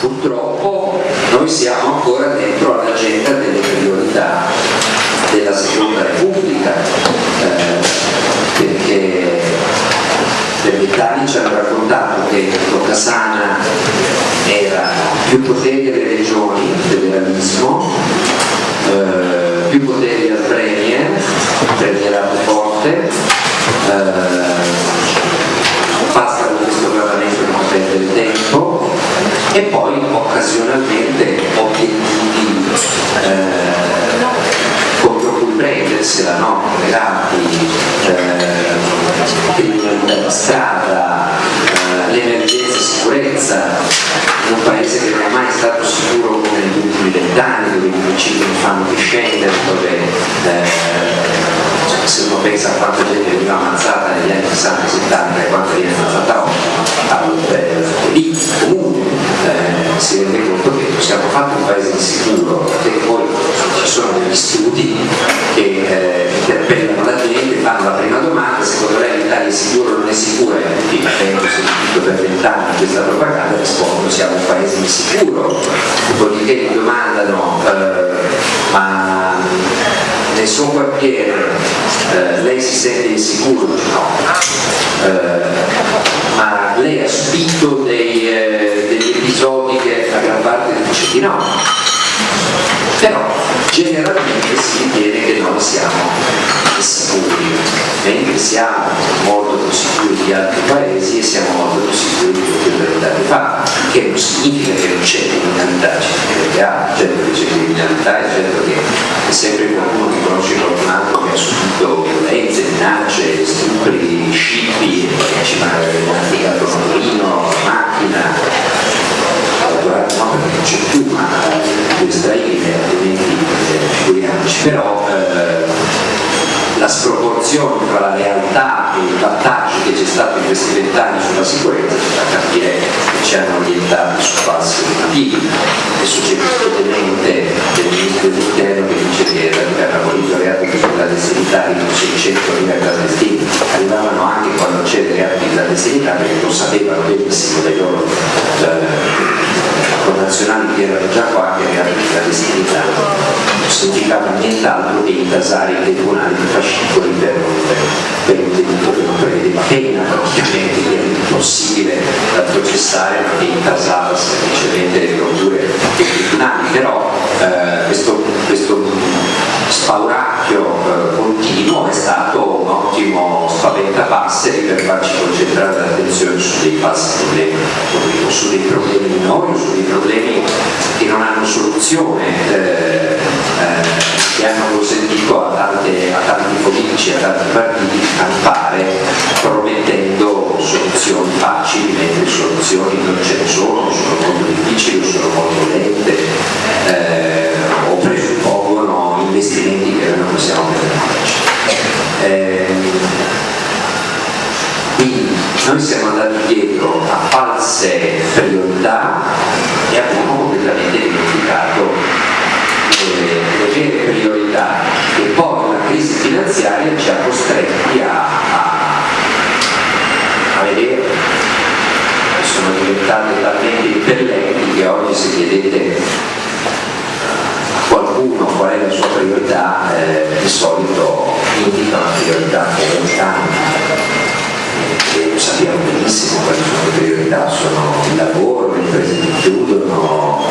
purtroppo noi siamo ancora dentro all'agenda delle priorità della seconda repubblica eh, perché per vent'anni ci hanno raccontato che Locasana era più poteri alle regioni, federalismo, eh, più poteri al premier, premierato forte, eh, e poi occasionalmente obiettivi eh, contro cui prendersela, no? legati, eh, criminalità di strada, eh, l'emergenza sicurezza, un paese che non è mai stato sicuro come negli ultimi vent'anni, dove i omicidi non fanno che dove eh, se uno pensa a quanta gente veniva ammazzata negli anni 60 e 70 e quanta viene ammazzata oggi, lì comunque eh, si rende conto che siamo fatti un paese insicuro e poi ci sono degli studi che eh, interpellano la gente, fanno la prima domanda, secondo lei l'Italia è sicura o non è sicura? E tutti avendo sentito per vent'anni questa propaganda rispondono siamo un paese insicuro, dopodiché mi domandano eh, ma nel suo quartiere eh, lei si sente insicuro? No. Eh, ma lei ha subito dei, eh, degli episodi che la gran di no. Però generalmente si ritiene che noi siamo sicuri, mentre siamo molto più sicuri di altri paesi e siamo molto più sicuri di quello che vent'anni fa, che non significa che non c'è criminalità, che ha, certo che c'è criminalità e certo che è sempre qualcuno che conosce qualcun altro che ha subito violenze, minacce, stupri, scippi, ci manca il motorino, macchina, però eh, la sproporzione tra la realtà e il vantaggio che c'è stato in questi vent'anni sulla sicurezza fa capire che ci hanno orientati su falsi motivi. Adesso c'è questo tenente del ministro dell'interno che dice che era abolito il reato di clandestinità di 600.000 clandestini, arrivavano anche quando c'era il reato di clandestinità perché lo sapevano benissimo dai loro eh, connazionali che erano già qua che di clandestinità non significava nient'altro che intasare i tribunali di fascicoli per, per un delitto che non prevedeva pena praticamente, che era impossibile da processare che intasava semplicemente le procure dei tribunali, però eh, questo, questo spauracchio spaventapasseri per farci concentrare l'attenzione su dei falsi problemi, su dei problemi minori su dei problemi che non hanno soluzione. Eh, eh, che hanno consentito a, tante, a, tanti politici, a tanti partiti di campare promettendo soluzioni facili, mentre soluzioni non abbiamo completamente dimenticato le vere priorità e poi la crisi finanziaria ci ha costretti a, a, a vedere che sono diventate talmente impellenti che oggi se chiedete a qualcuno qual è la sua priorità eh, di solito indica una priorità fondamentale e lo sappiamo benissimo quali sono le priorità, sono il lavoro, le imprese che chiudono,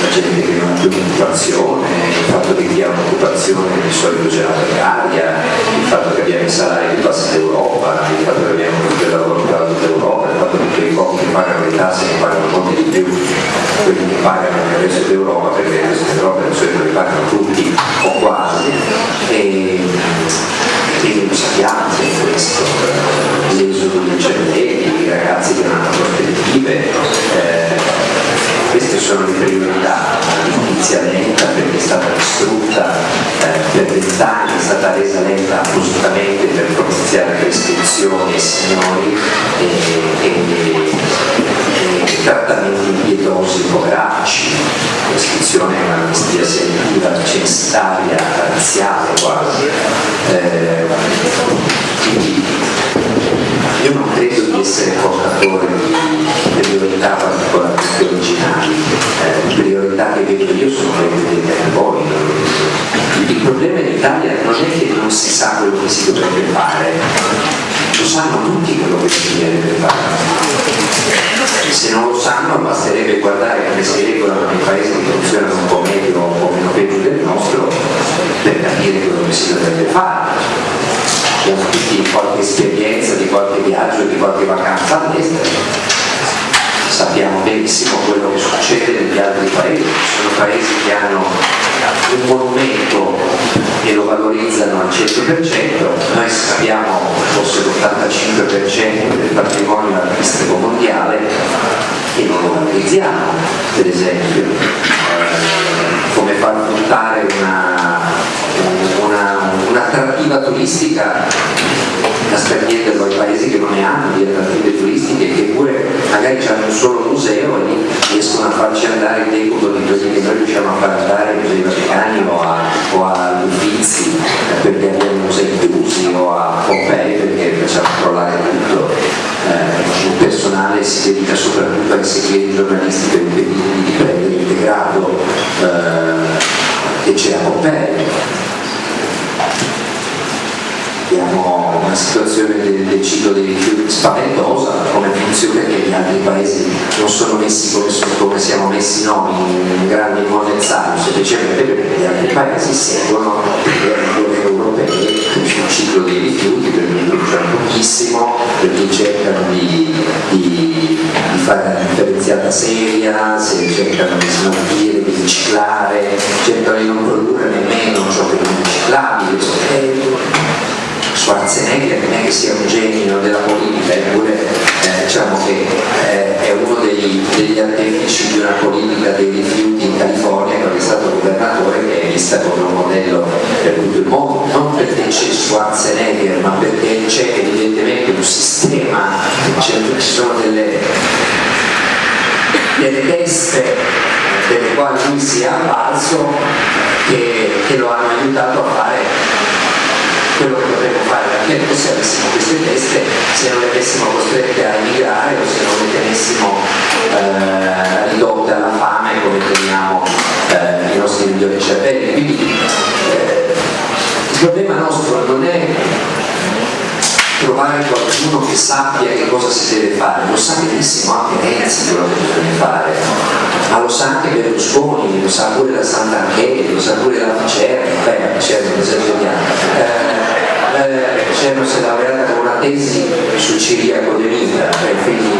la gente che non ha più un'occupazione, il fatto che chi ha un'occupazione di solito c'è la precaria, il fatto che abbiamo i salari più bassi d'Europa, il fatto che abbiamo tutto il lavoro più alto d'Europa, il fatto che quei pochi che pagano le tasse ne pagano molti di più quelli che pagano nel resto d'Europa, perché nel resto d'Europa di solito li pagano tutti è stata resa lenta appositamente per propiziare prescrizioni signori e, e, e trattamenti impietosi poveracci, prescrizione è un'amnistia selettiva, censitaria, razziale quasi. Eh, io non credo di di essere portatore problema in Italia non è che non si sa quello che si dovrebbe fare, lo sanno tutti quello che si deve fare. Se non lo sanno basterebbe guardare come si regolano nei paesi che funzionano un po' meglio o un po' meno peggio del nostro per capire quello che si dovrebbe fare. Abbiamo tutti qualche esperienza di qualche viaggio, di qualche vacanza all'estero sappiamo benissimo quello che succede negli altri paesi, ci sono paesi che hanno un monumento e lo valorizzano al 100%, noi sappiamo forse l'85% del patrimonio artistico mondiale e non lo valorizziamo, per esempio, eh, come far puntare un'attrattiva una, turistica da sprenderlo ai paesi che non ne hanno di attrattive turistiche che pure magari hanno un solo museo e riescono a farci andare il decubo di quelli che noi riusciamo a far andare ai musei vaticani o a, o a Uffizi perché abbiamo musei chiusi o a Pompei perché facciamo crollare tutto. Eh, il personale si dedica soprattutto ai segreti giornalistici per impedirgli di prendere il degrado eh, che c'è a Pompei abbiamo una situazione del, del ciclo dei rifiuti spaventosa, come funziona che gli altri paesi non sono messi come, come siamo messi noi, in grande monezzano, semplicemente perché gli altri paesi seguono le regole europee ciclo dei rifiuti, perché producono pochissimo, perché cercano di, di, di fare una differenziata seria, se cercano di smaltire, di riciclare, cercano di non Schwarzenegger non è che sia un genio della politica, eppure eh, diciamo che eh, è uno degli, degli artefici di una politica dei rifiuti in California quando è stato governatore che è vista come un modello per tutto il mondo, non perché c'è Schwarzenegger, ma perché c'è evidentemente un sistema, ci sono delle, delle teste delle quali lui si è avvalso che, che lo hanno aiutato a fare quello che perché se avessimo queste teste, se non le avessimo costrette a emigrare o se non le tenessimo eh, ridotte alla fame come teniamo eh, i nostri migliori cervelli. Quindi eh, il problema nostro non è trovare qualcuno che sappia che cosa si deve fare, lo sa benissimo anche Renzi quello che bisogna fare, ma lo sa anche Berlusconi, lo sa pure la Sant'Angeli, lo sa pure la Ficerra, beh la Ficerra non esageriamo. Eh, eh, Cerno si è laureata una tesi su Ciriaco de Vita, cioè quindi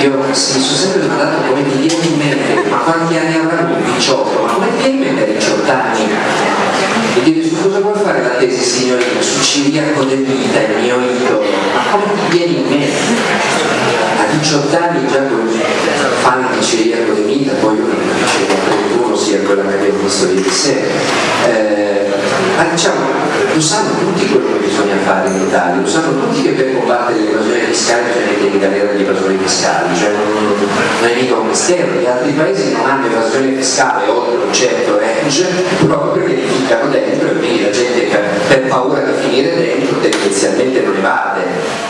io mi sono sempre domandato come ti viene in mente, ma quanti anni lui? 18, ma come ti viene in mente a 18 anni? E dico, su cosa vuoi fare la tesi signorina? Su Ciriaco de Vita, il mio idolo, ma come ti viene in mente? A 18 anni già con fan di Ciriaco de Vita, poi io non dicevo 31 sia quella che abbiamo visto ieri sera. Eh, ma diciamo, lo sanno tutti quello che bisogna fare in Italia, lo sanno tutti che per combattere l'evasione fiscale bisogna mettere in galera gli evasori fiscali, cioè non, non è mica un mistero, gli altri paesi non hanno evasione fiscale oltre un certo range proprio perché li ficcano dentro e quindi la gente per paura di finire dentro tendenzialmente non evade